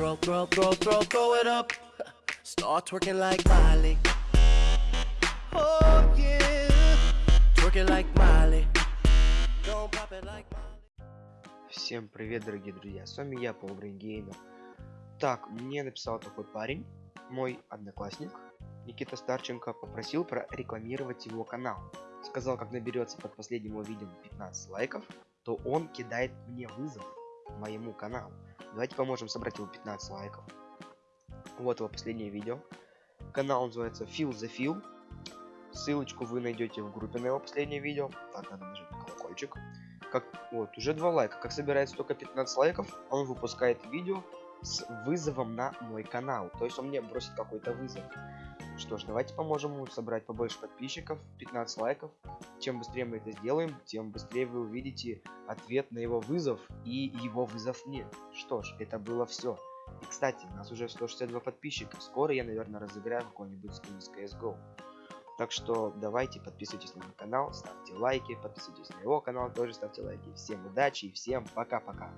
Throw, throw, throw, throw, throw it up. Start twerking like Miley. Oh yeah. Twerking like Miley. Don't pop it like Miley. Всем привет, дорогие друзья, с вами я, Пол Геймер. Так, мне написал такой парень, мой одноклассник, Никита Старченко, попросил прорекламировать его канал. Сказал, как наберется под последним его видео 15 лайков, то он кидает мне вызов моему каналу. Давайте поможем собрать его 15 лайков. Вот его последнее видео. Канал называется Feel the Feel. Ссылочку вы найдете в группе на его последнее видео. Так, надо нажать на колокольчик. Как, вот, уже 2 лайка. Как собирается только 15 лайков, он выпускает видео с вызовом на мой канал. То есть он мне бросит какой-то вызов. Что ж, давайте поможем ему собрать побольше подписчиков, 15 лайков. Чем быстрее мы это сделаем, тем быстрее вы увидите ответ на его вызов и его вызов мне. Что ж, это было все. И, кстати, у нас уже 162 подписчика. Скоро я, наверное, разыграю какой-нибудь скин из CSGO. Так что давайте подписывайтесь на мой канал, ставьте лайки, подписывайтесь на его канал, тоже ставьте лайки. Всем удачи и всем пока-пока.